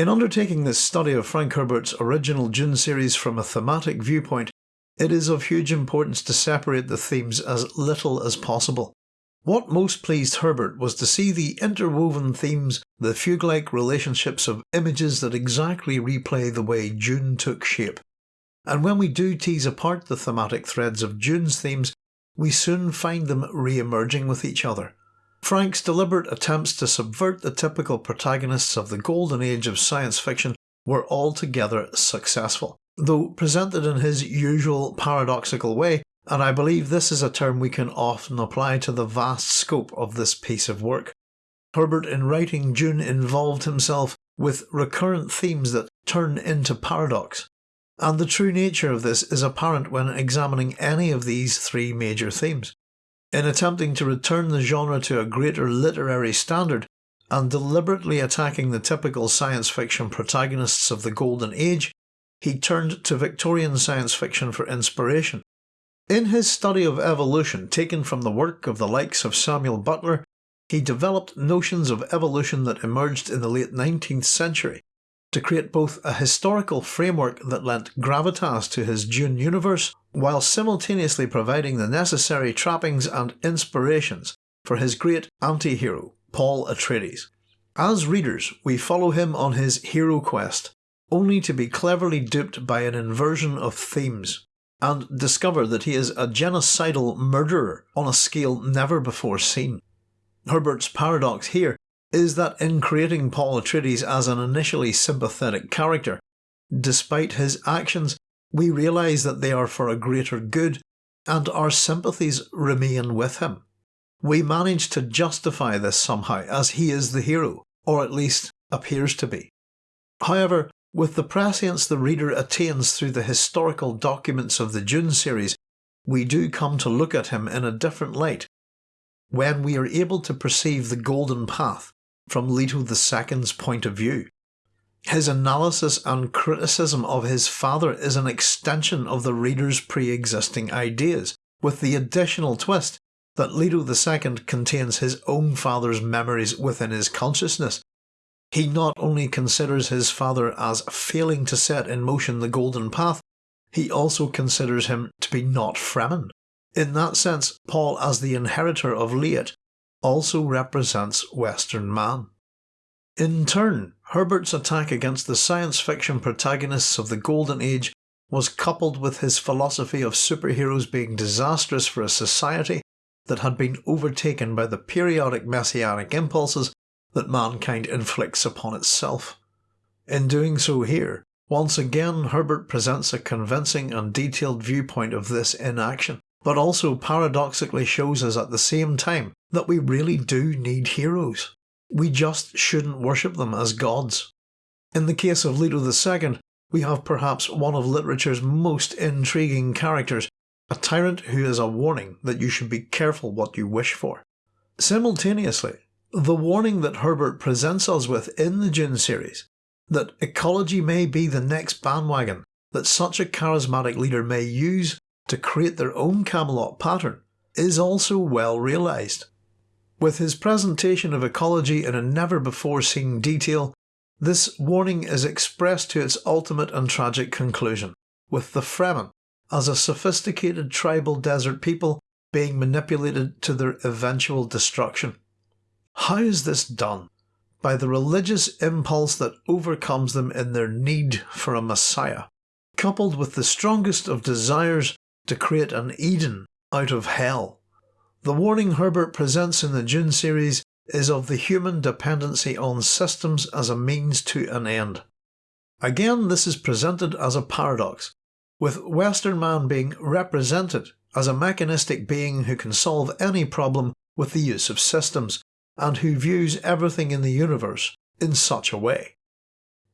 In undertaking this study of Frank Herbert's original Dune series from a thematic viewpoint, it is of huge importance to separate the themes as little as possible. What most pleased Herbert was to see the interwoven themes, the fugue-like relationships of images that exactly replay the way Dune took shape. And when we do tease apart the thematic threads of Dune's themes, we soon find them re-emerging with each other. Frank's deliberate attempts to subvert the typical protagonists of the golden age of science fiction were altogether successful, though presented in his usual paradoxical way, and I believe this is a term we can often apply to the vast scope of this piece of work. Herbert in writing Dune involved himself with recurrent themes that turn into paradox, and the true nature of this is apparent when examining any of these three major themes. In attempting to return the genre to a greater literary standard, and deliberately attacking the typical science fiction protagonists of the Golden Age, he turned to Victorian science fiction for inspiration. In his study of evolution taken from the work of the likes of Samuel Butler, he developed notions of evolution that emerged in the late 19th century to create both a historical framework that lent gravitas to his Dune universe while simultaneously providing the necessary trappings and inspirations for his great anti-hero, Paul Atreides. As readers, we follow him on his hero quest, only to be cleverly duped by an inversion of themes and discover that he is a genocidal murderer on a scale never before seen. Herbert's paradox here is that in creating Paul Atreides as an initially sympathetic character, despite his actions, we realise that they are for a greater good and our sympathies remain with him. We manage to justify this somehow as he is the hero, or at least appears to be. However, with the prescience the reader attains through the historical documents of the Dune series, we do come to look at him in a different light. When we are able to perceive the golden path from Leto II's point of view. His analysis and criticism of his father is an extension of the reader's pre-existing ideas, with the additional twist that Leto II contains his own father's memories within his consciousness he not only considers his father as failing to set in motion the golden path, he also considers him to be not Fremen. In that sense, Paul as the inheritor of Liet also represents Western man. In turn, Herbert's attack against the science fiction protagonists of the Golden Age was coupled with his philosophy of superheroes being disastrous for a society that had been overtaken by the periodic messianic impulses that mankind inflicts upon itself. In doing so here, once again Herbert presents a convincing and detailed viewpoint of this inaction, but also paradoxically shows us at the same time that we really do need heroes. We just shouldn't worship them as gods. In the case of Leto II, we have perhaps one of literature's most intriguing characters, a tyrant who is a warning that you should be careful what you wish for. Simultaneously, the warning that Herbert presents us with in the Dune series, that ecology may be the next bandwagon that such a charismatic leader may use to create their own Camelot pattern, is also well realised. With his presentation of ecology in a never before seen detail, this warning is expressed to its ultimate and tragic conclusion, with the Fremen, as a sophisticated tribal desert people, being manipulated to their eventual destruction. How is this done? By the religious impulse that overcomes them in their need for a Messiah, coupled with the strongest of desires to create an Eden out of hell. The warning Herbert presents in the Dune series is of the human dependency on systems as a means to an end. Again this is presented as a paradox, with Western man being represented as a mechanistic being who can solve any problem with the use of systems, and who views everything in the universe in such a way.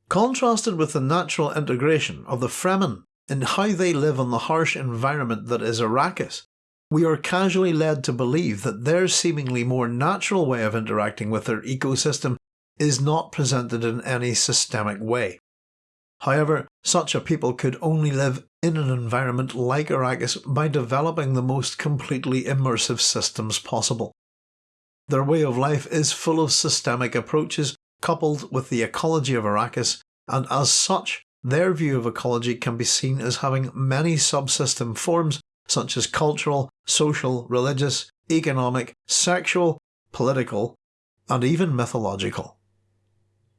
Contrasted with the natural integration of the Fremen in how they live on the harsh environment that is Arrakis, we are casually led to believe that their seemingly more natural way of interacting with their ecosystem is not presented in any systemic way. However, such a people could only live in an environment like Arrakis by developing the most completely immersive systems possible. Their way of life is full of systemic approaches, coupled with the ecology of Arrakis, and as such, their view of ecology can be seen as having many subsystem forms such as cultural, social, religious, economic, sexual, political, and even mythological.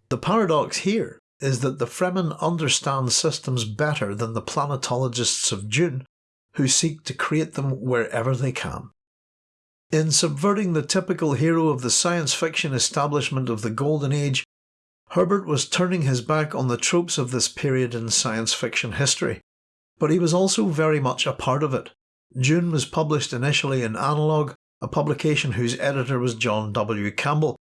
The paradox here is that the Fremen understand systems better than the planetologists of Dune, who seek to create them wherever they can. In subverting the typical hero of the science fiction establishment of the Golden Age, Herbert was turning his back on the tropes of this period in science fiction history, but he was also very much a part of it. Dune was published initially in Analog, a publication whose editor was John W. Campbell,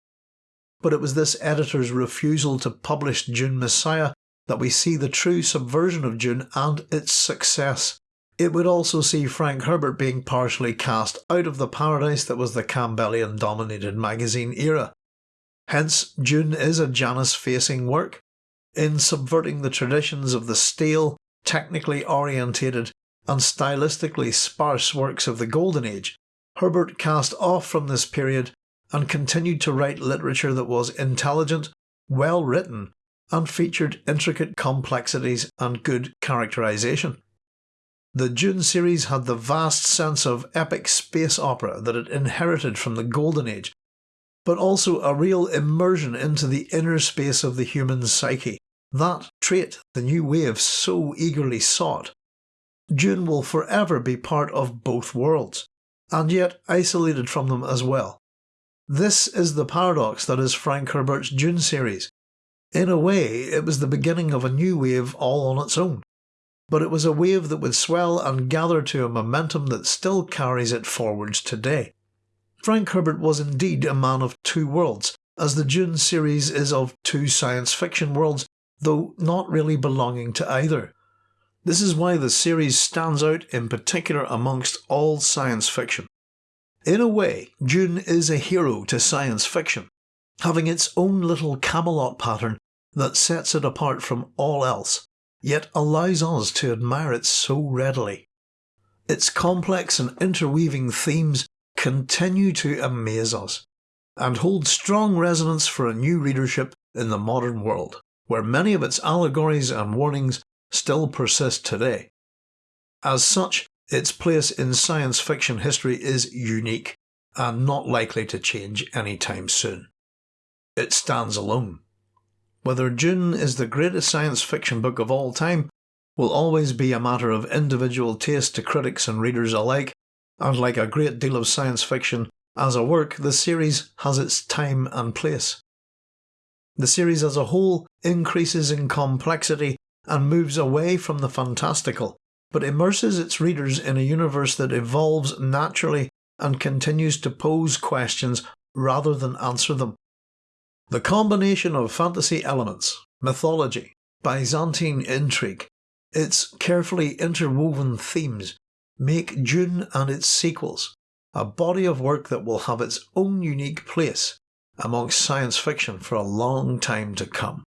but it was this editor's refusal to publish Dune Messiah that we see the true subversion of Dune and its success. It would also see Frank Herbert being partially cast out of the paradise that was the Campbellian dominated magazine era. Hence, Dune is a Janus facing work, in subverting the traditions of the stale, technically orientated, and stylistically sparse works of the Golden Age. Herbert cast off from this period and continued to write literature that was intelligent, well written, and featured intricate complexities and good characterization. The Dune series had the vast sense of epic space opera that it inherited from the Golden Age, but also a real immersion into the inner space of the human psyche. That trait the new wave so eagerly sought. Dune will forever be part of both worlds, and yet isolated from them as well. This is the paradox that is Frank Herbert's Dune series. In a way, it was the beginning of a new wave all on its own but it was a wave that would swell and gather to a momentum that still carries it forwards today. Frank Herbert was indeed a man of two worlds, as the Dune series is of two science fiction worlds, though not really belonging to either. This is why the series stands out in particular amongst all science fiction. In a way, Dune is a hero to science fiction, having its own little Camelot pattern that sets it apart from all else yet allows us to admire it so readily. Its complex and interweaving themes continue to amaze us, and hold strong resonance for a new readership in the modern world, where many of its allegories and warnings still persist today. As such, its place in science fiction history is unique, and not likely to change anytime soon. It stands alone. Whether Dune is the greatest science fiction book of all time will always be a matter of individual taste to critics and readers alike, and like a great deal of science fiction, as a work, the series has its time and place. The series as a whole increases in complexity and moves away from the fantastical, but immerses its readers in a universe that evolves naturally and continues to pose questions rather than answer them. The combination of fantasy elements, mythology, Byzantine intrigue, its carefully interwoven themes make Dune and its sequels a body of work that will have its own unique place amongst science fiction for a long time to come.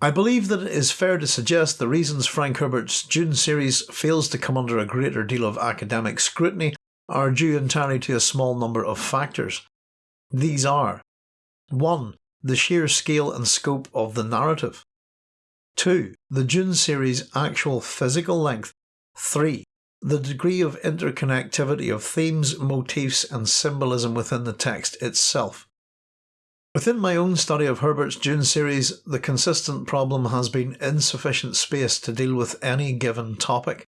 I believe that it is fair to suggest the reasons Frank Herbert's Dune series fails to come under a greater deal of academic scrutiny are due entirely to a small number of factors. These are 1. The sheer scale and scope of the narrative. 2. The Dune series' actual physical length. 3. The degree of interconnectivity of themes, motifs, and symbolism within the text itself. Within my own study of Herbert's Dune series, the consistent problem has been insufficient space to deal with any given topic,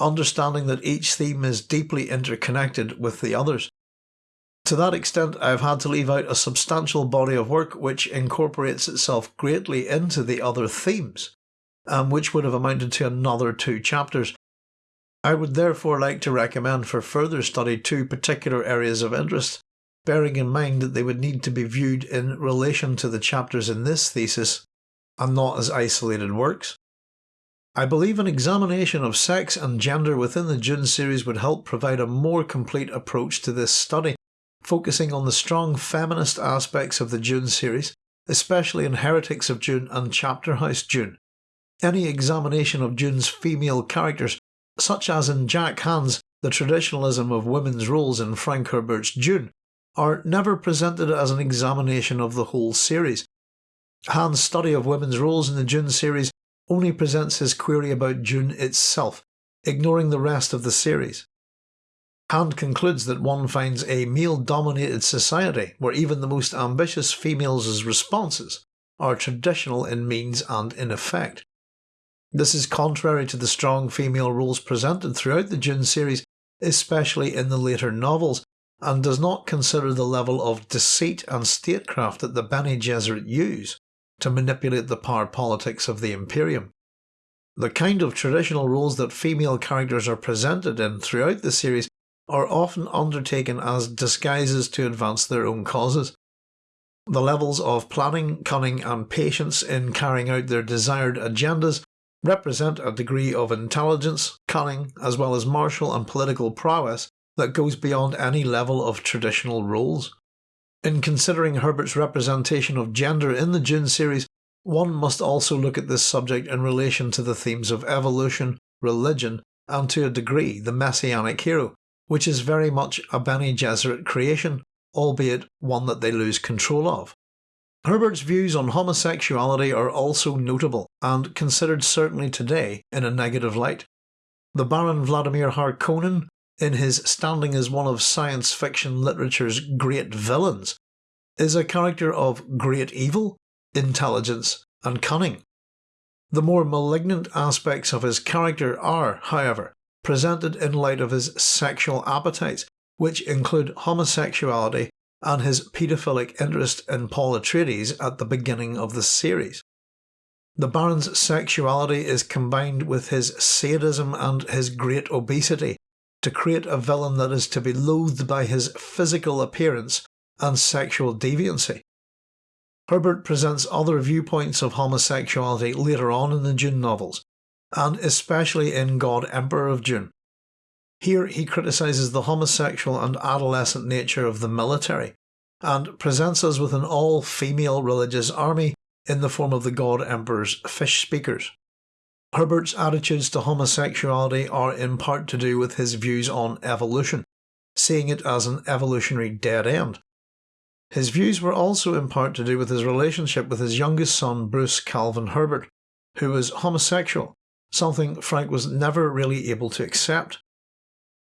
understanding that each theme is deeply interconnected with the others. To that extent, I've had to leave out a substantial body of work which incorporates itself greatly into the other themes, and which would have amounted to another two chapters. I would therefore like to recommend for further study two particular areas of interest, bearing in mind that they would need to be viewed in relation to the chapters in this thesis, and not as isolated works. I believe an examination of sex and gender within the Dune series would help provide a more complete approach to this study, focusing on the strong feminist aspects of the Dune series, especially in Heretics of Dune and Chapter House Dune. Any examination of Dune's female characters, such as in Jack Hand's The Traditionalism of Women's Roles in Frank Herbert's Dune, are never presented as an examination of the whole series. Hand's study of women's roles in the Dune series only presents his query about Dune itself, ignoring the rest of the series. Hand concludes that one finds a male-dominated society where even the most ambitious females' responses are traditional in means and in effect. This is contrary to the strong female roles presented throughout the Dune series, especially in the later novels, and does not consider the level of deceit and statecraft that the Bene Gesserit use to manipulate the power politics of the Imperium. The kind of traditional roles that female characters are presented in throughout the series are often undertaken as disguises to advance their own causes. The levels of planning, cunning and patience in carrying out their desired agendas represent a degree of intelligence, cunning, as well as martial and political prowess that goes beyond any level of traditional roles. In considering Herbert's representation of gender in the Dune series, one must also look at this subject in relation to the themes of evolution, religion, and to a degree the messianic hero, which is very much a Bene Gesserit creation, albeit one that they lose control of. Herbert's views on homosexuality are also notable and considered certainly today in a negative light. The Baron Vladimir Harkonnen, in his standing as one of science fiction literature's great villains, is a character of great evil, intelligence and cunning. The more malignant aspects of his character are, however, presented in light of his sexual appetites, which include homosexuality and his paedophilic interest in Paul Atreides at the beginning of the series. The Baron's sexuality is combined with his sadism and his great obesity to create a villain that is to be loathed by his physical appearance and sexual deviancy. Herbert presents other viewpoints of homosexuality later on in the Dune novels, and especially in God Emperor of Dune. Here he criticises the homosexual and adolescent nature of the military, and presents us with an all-female religious army in the form of the God Emperor's fish speakers. Herbert's attitudes to homosexuality are in part to do with his views on evolution, seeing it as an evolutionary dead end. His views were also in part to do with his relationship with his youngest son Bruce Calvin Herbert, who was homosexual, something Frank was never really able to accept.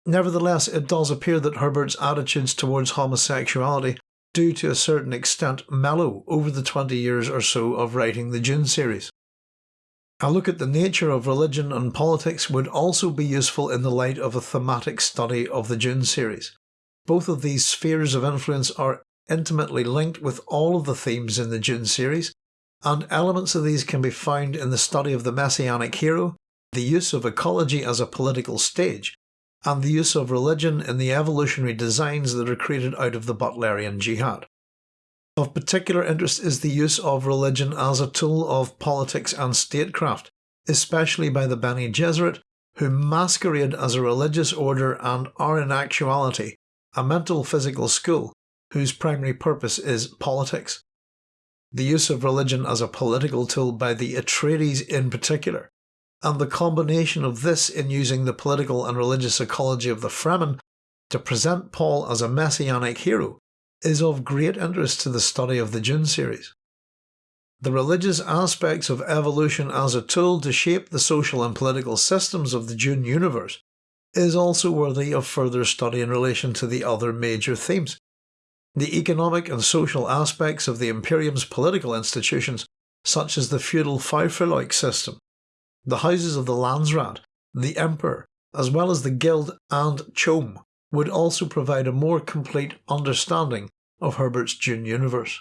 Nevertheless, it does appear that Herbert's attitudes towards homosexuality do to a certain extent mellow over the 20 years or so of writing the Dune series. A look at the nature of religion and politics would also be useful in the light of a thematic study of the Dune series. Both of these spheres of influence are intimately linked with all of the themes in the Dune series, and elements of these can be found in the study of the Messianic hero, the use of ecology as a political stage, and the use of religion in the evolutionary designs that are created out of the Butlerian Jihad. Of particular interest is the use of religion as a tool of politics and statecraft, especially by the Bene Gesserit, who masquerade as a religious order and are in actuality a mental physical school whose primary purpose is politics. The use of religion as a political tool by the Atreides in particular and the combination of this in using the political and religious ecology of the Fremen to present Paul as a messianic hero is of great interest to the study of the Dune series. The religious aspects of evolution as a tool to shape the social and political systems of the Dune universe is also worthy of further study in relation to the other major themes. The economic and social aspects of the Imperium's political institutions, such as the feudal faufreluches system, the houses of the Landsraad, the Emperor, as well as the Guild and CHOAM would also provide a more complete understanding of Herbert's Dune universe.